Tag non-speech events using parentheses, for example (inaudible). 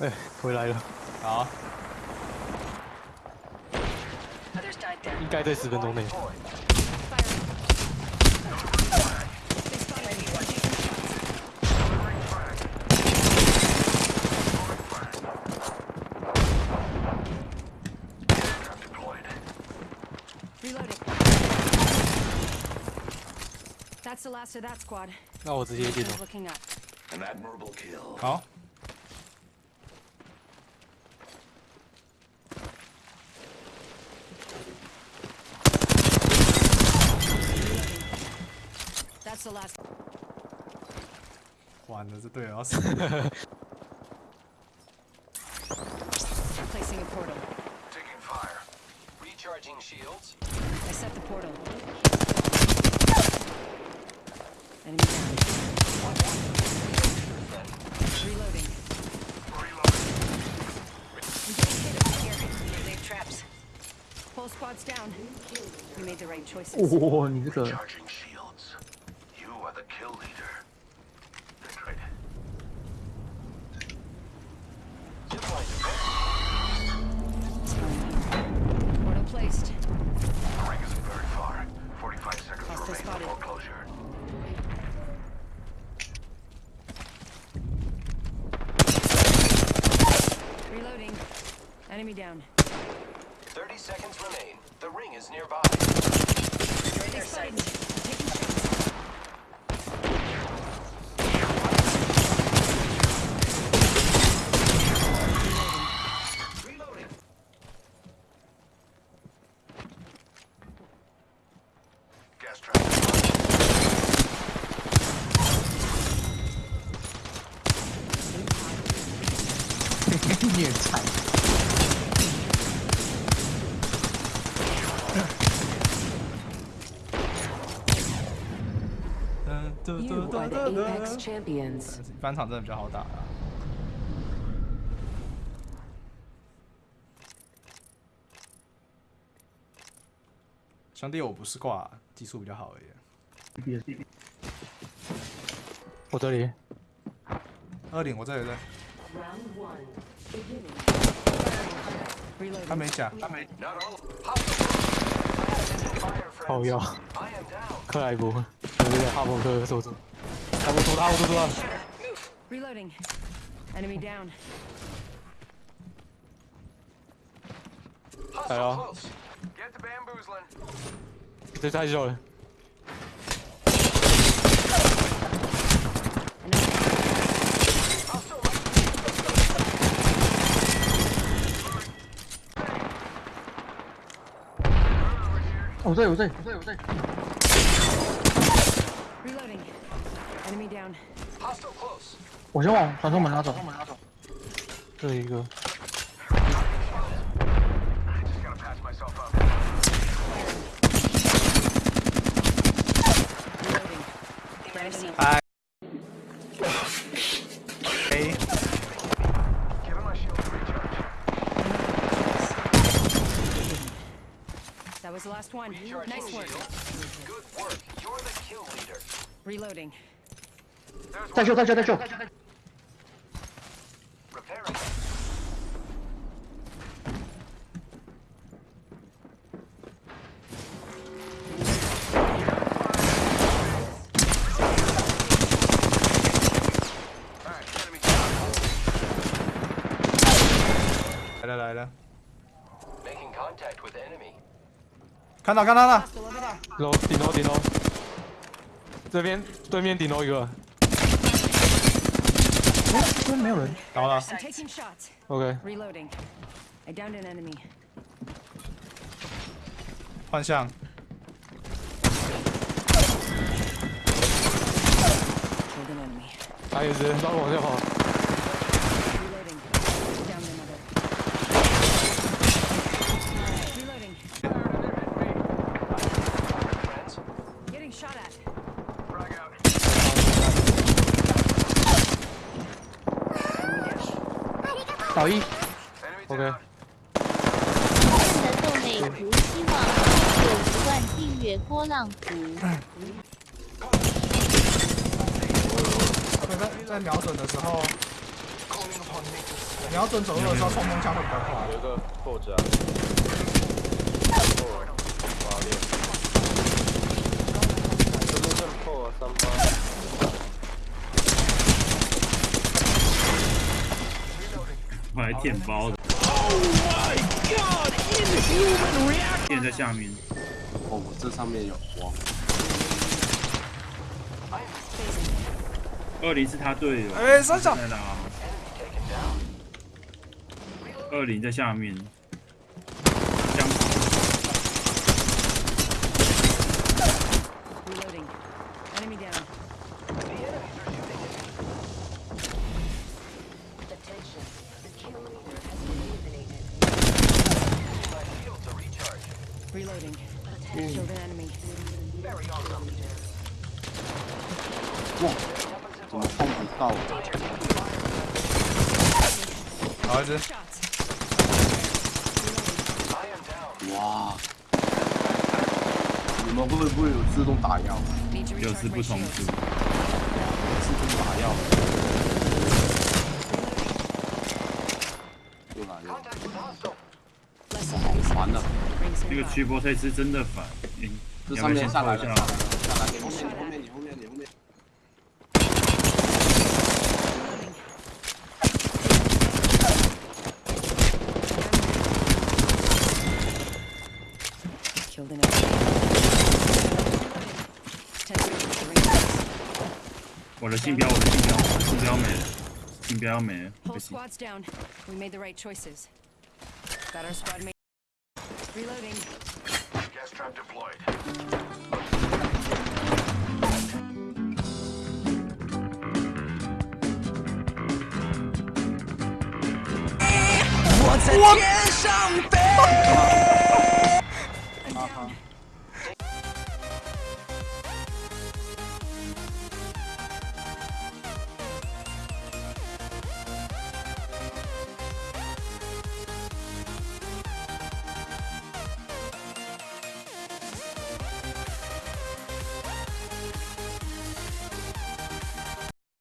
哎，回来了，好.应该在十分钟内。That's the last of that squad. 那我直接进了 He's。looking up. An admirable kill. 好，That's the last. 完了，这队友要死。 Placing a portal. Taking fire. Recharging shields. I set the portal. Enemy down. Reloading. I'm getting hit over here. Leave traps. Whole squad's down. We made the right choices. (laughs) 哇，你这个 down. 30 seconds remain. The ring is nearby. They spotted (laughs) 嘟对嘟嘟嘟！翻场真的比较好打啊。兄弟，我不是挂，技术比较好而已。我这里，二零，我这里在。他没甲，他没。靠腰， I am down. 克莱伯，对对对，哈蒙克手指，哈蒙头，哈蒙头啊！ Reloading. Enemy down. Hostile Hello. close. Get the bamboozling. 这太小了， 我这里，我这里，我这里，我这。Reloading. Enemy down. Hostile close. 我先往传送门拉走。传送门拉走。这一个 gotta the last one. Recharging nice work. Shield. Good work. You're the kill leader. Reloading. There's you, touch you, touch you. Repairing. Leider, leider. 看到看到了.楼顶楼顶楼，这边对面顶楼一个这边没有人。倒了，I'm taking shots.，OK，Reloading. I downed an enemy. 幻象，Killed an enemy. 还有一只，绕往下跑，Reloading. Downed another. Reloading. Friends. Getting shot at. Frag out. 倒一。Enemy OK，down. 的豆美图，希望有一万订阅波浪图。在在瞄准的时候，瞄准走路的时候冲锋枪会比较快。有一个破甲，破，瓦裂，这路正破三八，我还舔包的。电在下面，哦，这上面有哇，二零是他队友。哎三小？二零在下面。Reloading. Killed an enemy. 怎么碰不到？好一.哇！你们会不会有自动打药有时不同 shields. 组。自动打药。又来了，烦的那个驱波赛是真的烦。这上面上来去了你后面你后面你后面你后面。我的竞标我的竞标我标没了好标没了 Got our squad mate. Reloading. Gas trap deployed. What?